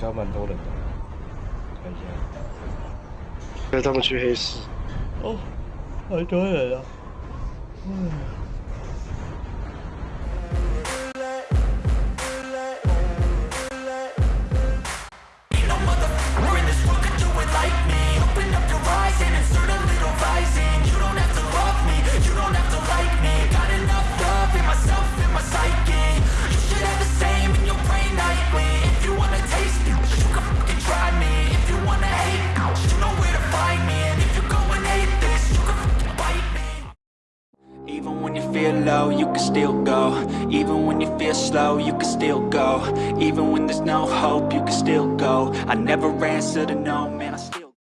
该蛮多人的，看一下。带他们去黑市。哦，好多人啊！嗯。Feel low, you can still go. Even when you feel slow, you can still go. Even when there's no hope, you can still go. I never answer to no, man, I still